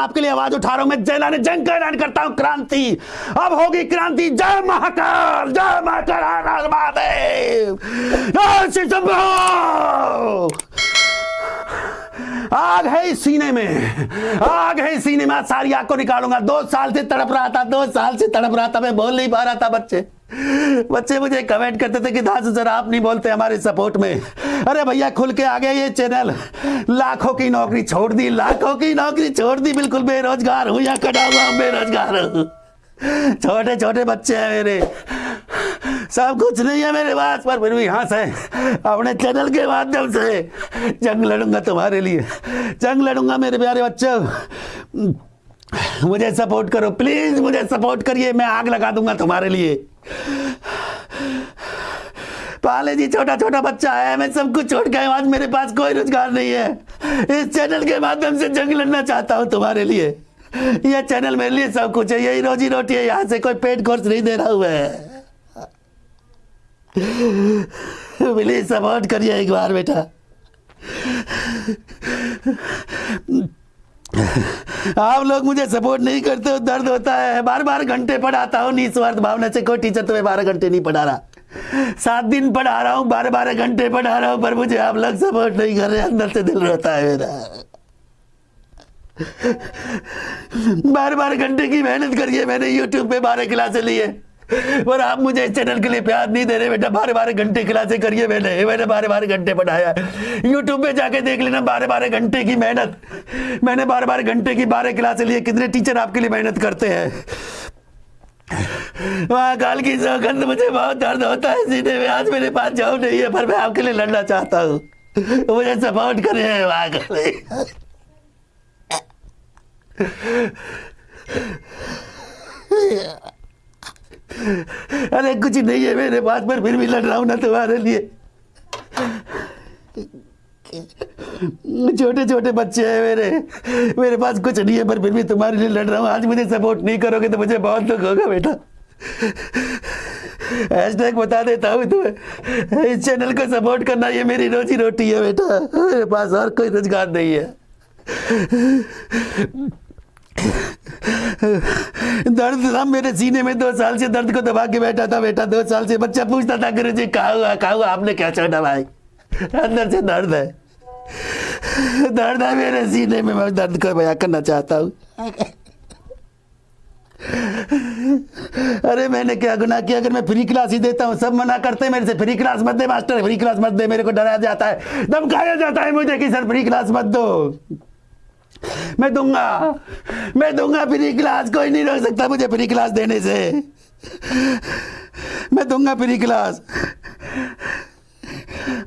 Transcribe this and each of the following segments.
आपके लिए आवाज़ उठा रहा हूँ। मैं जयलाने जंग का ऐलान करता हूँ। क्रांति। अब होगी क्रांति। जय महाकाल जय महाकाल महादेव। आग है इस सीने में। आग है इस सीने में। सारी आग को निकालूँगा। दो साल से तड़प रहा था, दो साल से तड़प रहा था। मैं बोल नहीं पा रहा था, बच्चे। बच्चे मुझे कमेंट करते थे कि दास सर आप नहीं बोलते हमारे सपोर्ट में। अरे भैया, खुल के आ गया ये चैनल लाखों की नौकरी छोड़ दी, लाखों की नौकरी छोड़ दी। बिल्कुल बेरोजगार हूँ या कटा हुआ बेरोजगार हूँ। छोटे छोटे बच्चे हैं मेरे। सब कुछ नहीं है मेरे पास, पर फिर भी यहाँ से, अपने चैनल के माध्यम से जंग लड़ूँगा तुम्हारे लिए। जंग लड़ूँगा मेरे प्यारे बच्चों। मुझे सपोर्ट करो, प्लीज़ मुझे सपोर्ट करिए, मैं आग लगा दूँगा तुम्हारे लिए। पाले जी छोटा छोटा बच्चा है, मैं सब कुछ छोड़ के आज मेरे पास कोई रोज़गार नहीं है। इस चैनल के माध्यम से जंग लड़ना चाहता हूँ तुम्हारे लिए। यह चैनल मेरे लिए सब कुछ है, यही रोजी रोटी है, यहाँ से कोई पेट कोर्स नहीं दे रहा हुआ है प्लीज़ सपोर्ट करिए एक बार बेटा। आप लोग मुझे सपोर्ट नहीं करते हो, दर्द होता है। बार बार घंटे पढ़ाता हूँ, निस्वार्थ भावना से कोई टीचर तुम्हें बारह घंटे नहीं पढ़ा रहा। सात दिन पढ़ा रहा हूँ, बारह बारह घंटे पढ़ा रहा हूँ, पर मुझे आप लोग सपोर्ट नहीं कर रहे, अंदर से दिल रोता है मेरा। बारह बारह घंटे की मेहनत करिए, मैंने यूट्यूब पे बारह क्लासे लिए पर आप मुझे इस चैनल के लिए प्यार नहीं दे रहे, बेटा बारह बारह घंटे क्लासे करिए मैंने मैंने बारह बारह घंटे पढ़ाया यूट्यूब पे जाके देख लेना बारह बारह घंटे की मेहनत। मैंने बारह बारह घंटे की बारह क्लासे लिए, कितने टीचर आपके लिए मेहनत करते हैं। महाकाल की सौगंध मुझे बहुत दर्द होता है सीधे में आज मेरे पास जाओ नहीं है, पर मैं आपके लिए लड़ना चाहता हूँ। मुझे सपोर्ट करे महाकाल अरे कुछ नहीं है मेरे पास, पर फिर भी लड़ रहा हूँ ना तुम्हारे लिए। छोटे छोटे बच्चे हैं मेरे। मेरे पास कुछ नहीं है, पर फिर भी तुम्हारे लिए लड़ रहा हूँ। आज मुझे सपोर्ट नहीं करोगे तो मुझे बहुत दुख होगा बेटा। हैशटैग बता देता हूँ तुम्हें। इस चैनल को सपोर्ट करना, ये मेरी रोजी रोटी है बेटा। मेरे पास और कोई रोज़गार नहीं है। दर्द था, मेरे सीने में दो साल से दर्द को दबा के बैठा था बेटा दो साल से। बच्चा पूछता था, गुरु जी कहा हुआ कहा हुआ आपने क्या छोड़ा भाई? अंदर से दर्द है। दर्द है मेरे सीने में, मैं दर्द को बया करना चाहता हूँ। अरे मैंने क्या गुनाह किया? अगर मैं फ्री क्लास ही देता हूँ, सब मना करते हैं मेरे से। फ्री क्लास मत दे मास्टर फ्री क्लास मत दे, मेरे को डराया जाता है। धमकाया जाता है मुझे कि, सर फ्री क्लास मत दो। मैं दूँगा। मैं दूँगा, फ्री क्लास कोई नहीं रोक सकता मुझे फ्री क्लास देने से। मैं दूँगा फ्री क्लास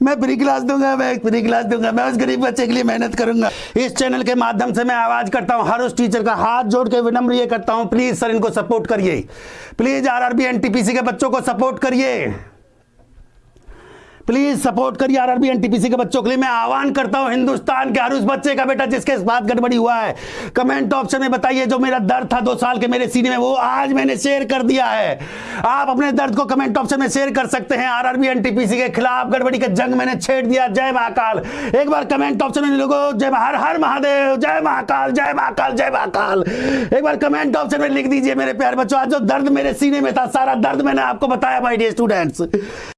मैं फ्री क्लास दूँगा, मैं फ्री क्लास दूँगा। मैं उस गरीब बच्चे के लिए मेहनत करूँगा। इस चैनल के माध्यम से मैं आवाज़ करता हूँ। हर उस टीचर का हाथ जोड़ के विनम्र ये करता हूँ। प्लीज़ सर इनको सपोर्ट करिए। प्लीज़ आरआरबी एनटीपीसी के बच्चों को सपोर्ट करिए। प्लीज़ सपोर्ट करिए आरआरबी एनटीपीसी के बच्चों के लिए। मैं आह्वान करता हूँ हिंदुस्तान के हर उस बच्चे का बेटा जिसके साथ गड़बड़ी हुआ है। कमेंट ऑप्शन में बताइए जो मेरा दर्द था दो साल के मेरे सीने में, वो आज मैंने शेयर कर दिया है। आप अपने दर्द को कमेंट ऑप्शन में शेयर कर सकते हैं आरआरबी एनटीपीसी के खिलाफ गड़बड़ी का जंग मैंने छेड़ दिया। जय महाकाल। एक बार कमेंट ऑप्शन में लोगो, जय हर हर महादेव, जय महाकाल जय महाकाल जय महाकाल। एक बार कमेंट ऑप्शन में लिख दीजिए मेरे प्यारे बच्चों, आज जो दर्द मेरे सीने में था, सारा दर्द मैंने आपको बताया माय डियर स्टूडेंट्स